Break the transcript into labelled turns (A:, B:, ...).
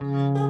A: Música